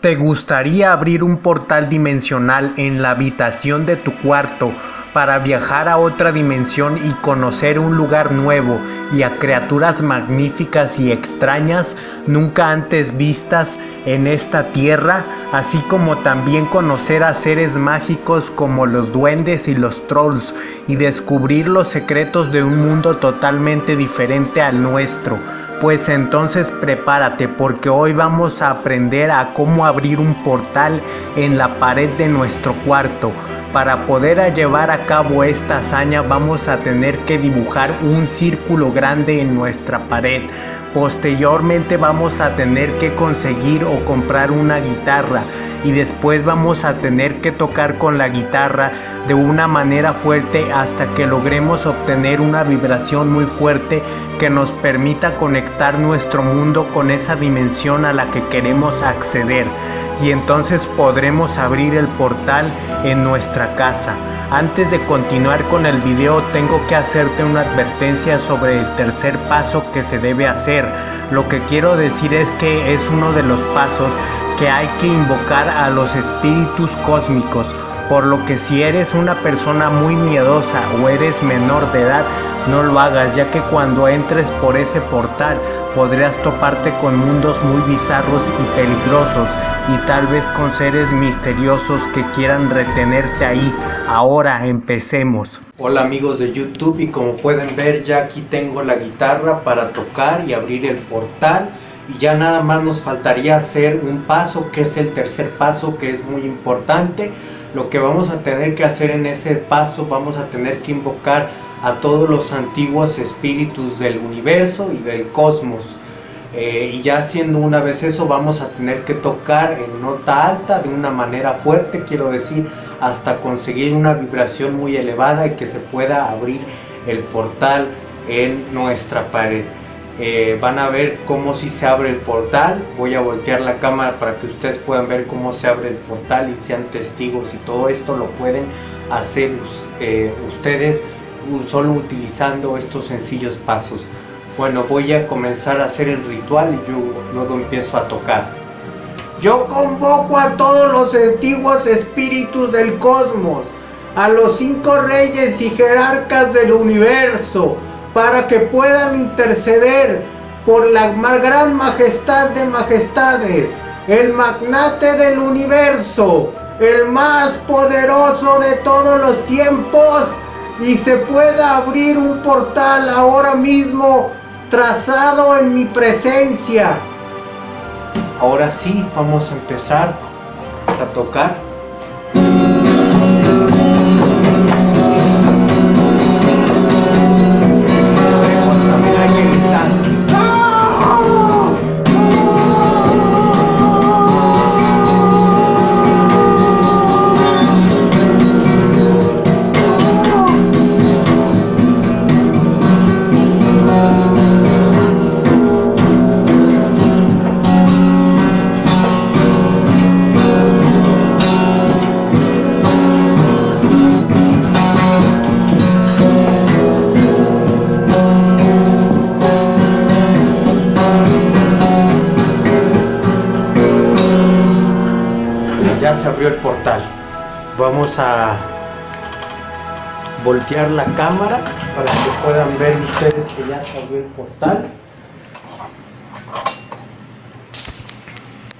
¿Te gustaría abrir un portal dimensional en la habitación de tu cuarto para viajar a otra dimensión y conocer un lugar nuevo y a criaturas magníficas y extrañas nunca antes vistas en esta tierra, así como también conocer a seres mágicos como los duendes y los trolls y descubrir los secretos de un mundo totalmente diferente al nuestro? Pues entonces prepárate porque hoy vamos a aprender a cómo abrir un portal en la pared de nuestro cuarto. Para poder llevar a cabo esta hazaña vamos a tener que dibujar un círculo grande en nuestra pared. Posteriormente vamos a tener que conseguir o comprar una guitarra y después vamos a tener que tocar con la guitarra de una manera fuerte hasta que logremos obtener una vibración muy fuerte que nos permita conectar nuestro mundo con esa dimensión a la que queremos acceder y entonces podremos abrir el portal en nuestra casa. Antes de continuar con el video tengo que hacerte una advertencia sobre el tercer paso que se debe hacer. Lo que quiero decir es que es uno de los pasos que hay que invocar a los espíritus cósmicos por lo que si eres una persona muy miedosa o eres menor de edad, no lo hagas, ya que cuando entres por ese portal podrías toparte con mundos muy bizarros y peligrosos y tal vez con seres misteriosos que quieran retenerte ahí. Ahora empecemos. Hola amigos de YouTube y como pueden ver ya aquí tengo la guitarra para tocar y abrir el portal ya nada más nos faltaría hacer un paso que es el tercer paso que es muy importante. Lo que vamos a tener que hacer en ese paso vamos a tener que invocar a todos los antiguos espíritus del universo y del cosmos. Eh, y ya haciendo una vez eso vamos a tener que tocar en nota alta de una manera fuerte quiero decir hasta conseguir una vibración muy elevada y que se pueda abrir el portal en nuestra pared eh, van a ver cómo si se abre el portal. Voy a voltear la cámara para que ustedes puedan ver cómo se abre el portal y sean testigos y todo esto lo pueden hacer eh, ustedes solo utilizando estos sencillos pasos. Bueno voy a comenzar a hacer el ritual y yo luego empiezo a tocar. Yo convoco a todos los antiguos espíritus del cosmos a los cinco reyes y jerarcas del universo para que puedan interceder por la gran majestad de majestades, el magnate del universo, el más poderoso de todos los tiempos, y se pueda abrir un portal ahora mismo trazado en mi presencia. Ahora sí, vamos a empezar a tocar se abrió el portal. Vamos a voltear la cámara para que puedan ver ustedes que ya se abrió el portal